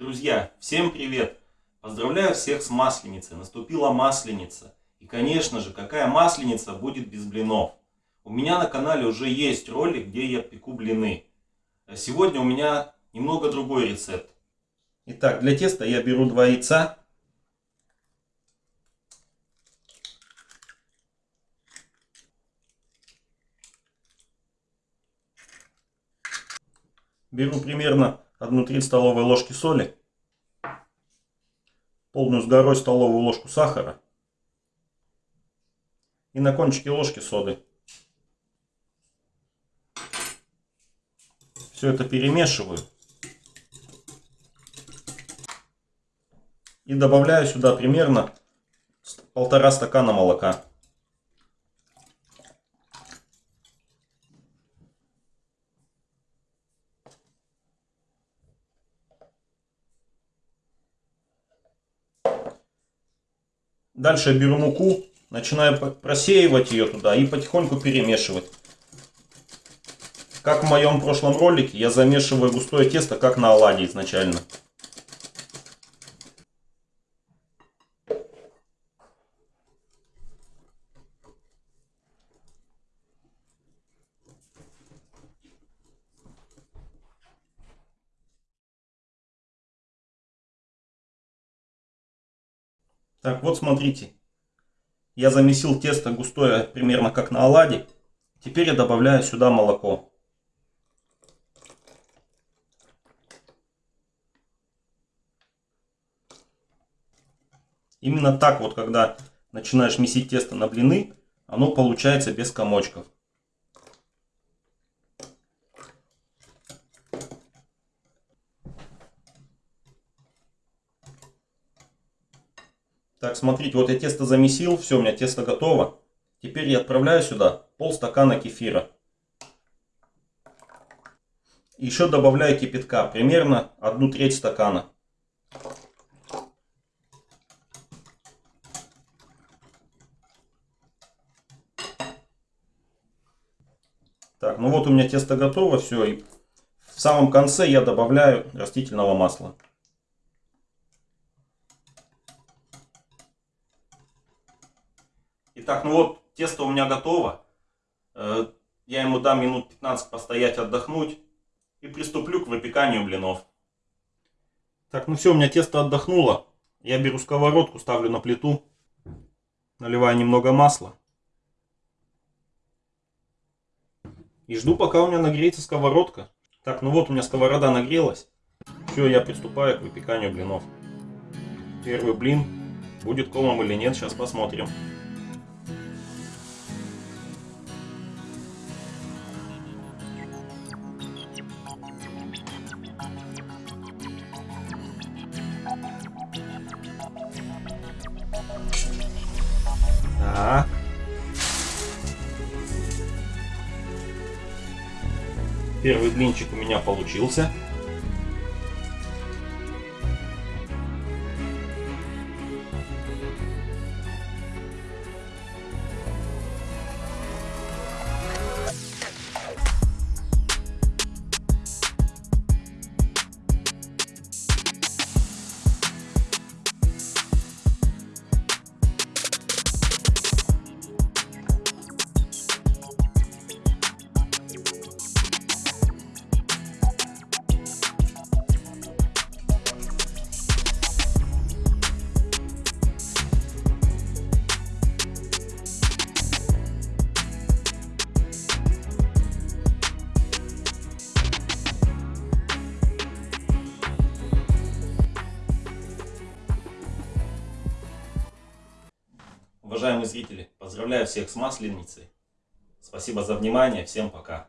Друзья, всем привет! Поздравляю всех с Масленицей. Наступила Масленица. И, конечно же, какая Масленица будет без блинов? У меня на канале уже есть ролик, где я пеку блины. А сегодня у меня немного другой рецепт. Итак, для теста я беру два яйца. Беру примерно 1-3 столовые ложки соли, полную с горой столовую ложку сахара и на кончике ложки соды. Все это перемешиваю. И добавляю сюда примерно полтора стакана молока. Дальше я беру муку, начинаю просеивать ее туда и потихоньку перемешивать. Как в моем прошлом ролике, я замешиваю густое тесто, как на оладьи изначально. Так, вот смотрите. Я замесил тесто густое, примерно как на оладе. Теперь я добавляю сюда молоко. Именно так вот, когда начинаешь месить тесто на блины, оно получается без комочков. Так, смотрите, вот я тесто замесил, все, у меня тесто готово. Теперь я отправляю сюда полстакана кефира. Еще добавляю кипятка, примерно одну треть стакана. Так, ну вот у меня тесто готово, все. И в самом конце я добавляю растительного масла. Итак, ну вот тесто у меня готово. Э, я ему дам минут 15 постоять, отдохнуть. И приступлю к выпеканию блинов. Так, ну все, у меня тесто отдохнуло. Я беру сковородку, ставлю на плиту. Наливаю немного масла. И жду, пока у меня нагреется сковородка. Так, ну вот у меня сковорода нагрелась. Все, я приступаю к выпеканию блинов. Первый блин. Будет комом или нет, сейчас посмотрим. Первый блинчик у меня получился. Уважаемые зрители, поздравляю всех с Масленицей. Спасибо за внимание, всем пока.